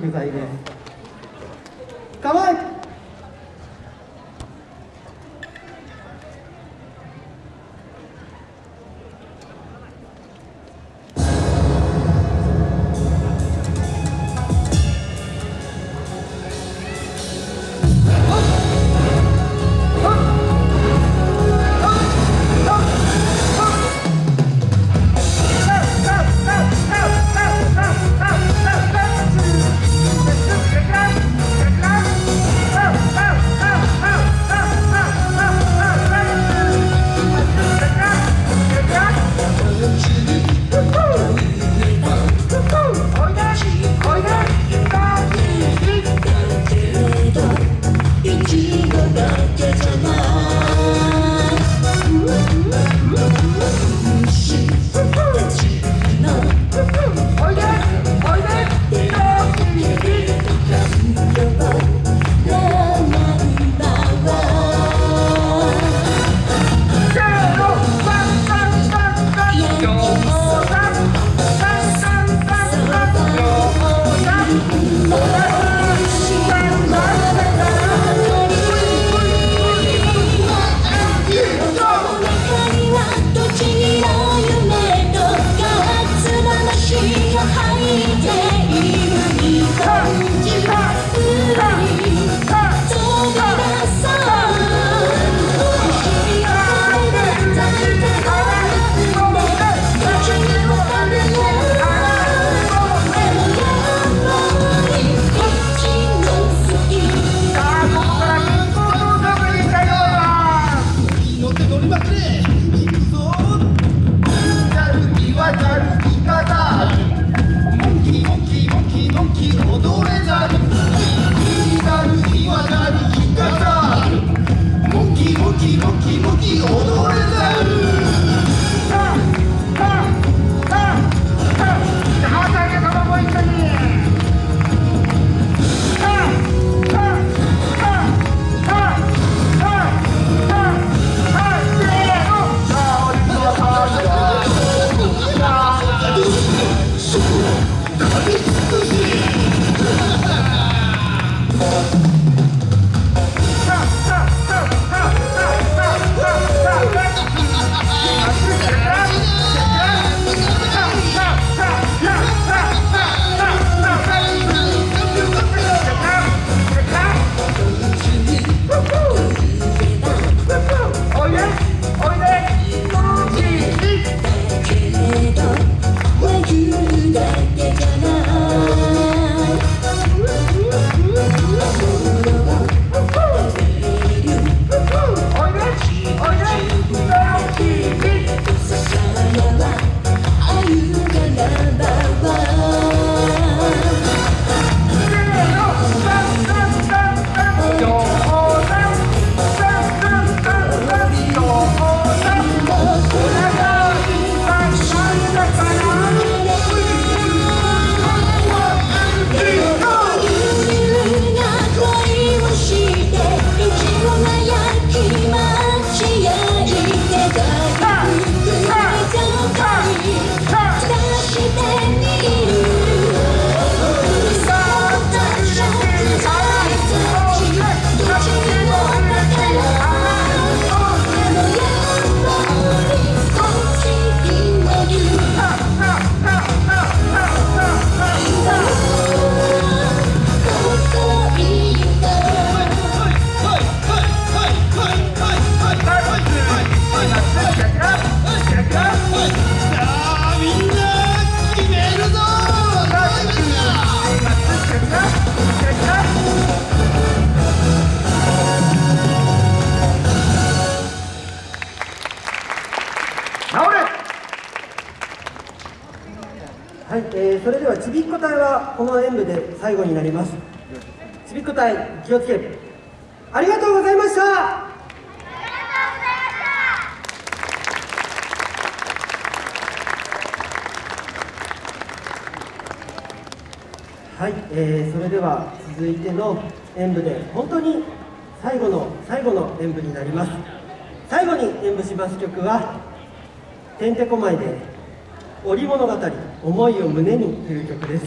具材です。かわいいはい、えー、それではちびっこ隊はこの演舞で最後になります。ちびっこ隊気をつけ。ありがとうございました。はい、えー、それでは続いての演舞で本当に最後の最後の演舞になります。最後に演舞します曲は「てんてこまい」で織物語。思いを胸にという曲です。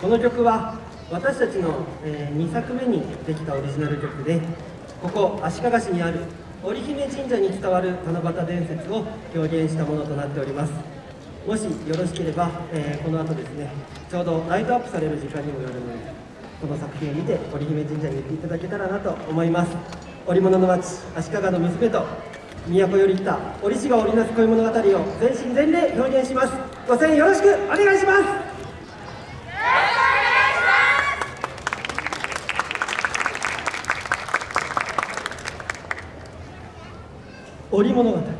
この曲は私たちの、え2作目にできたオリジナル曲でここ足利市にある織姫神社に伝わる七夕伝説を表現したものとなっております。もしよろしければ、えこの後ですねちょうどライトアップされる時間にもよるのでこの作品を見て織姫神社に行っていただけたらなと思います。織物の町足利の娘と都より来た折しが織りなす恋物語を全身全霊表現します。ご声援よろしくお願いします。織物語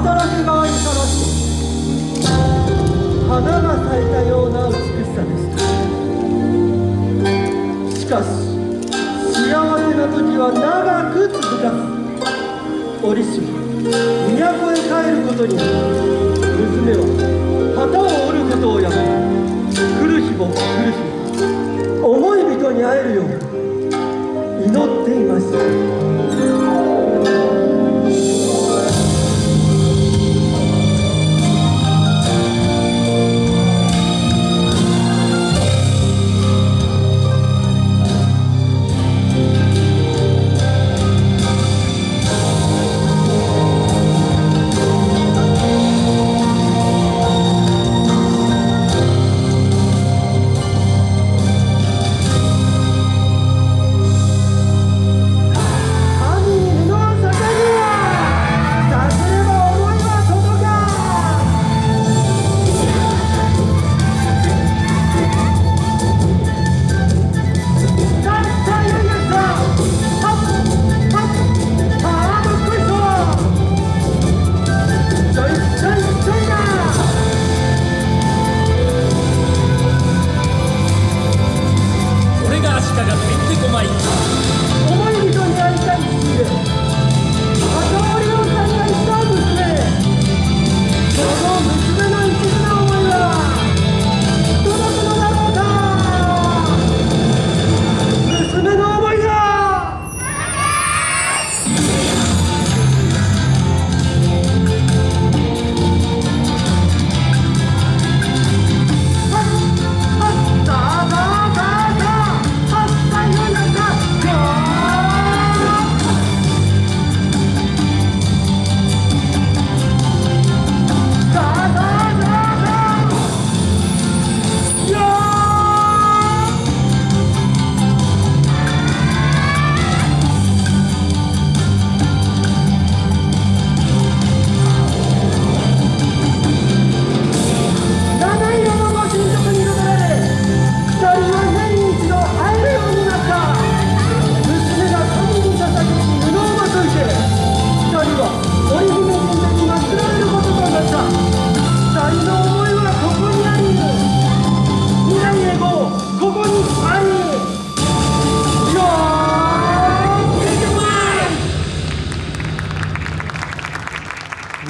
渡らせ側にさらして花が咲いたような美しさでしたしかし幸せな時は長く続かず織師は都へ帰ることになり娘は旗を折ることをやめ来る日も来る日も。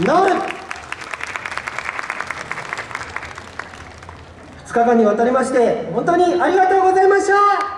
なる2日間にわたりまして本当にありがとうございました。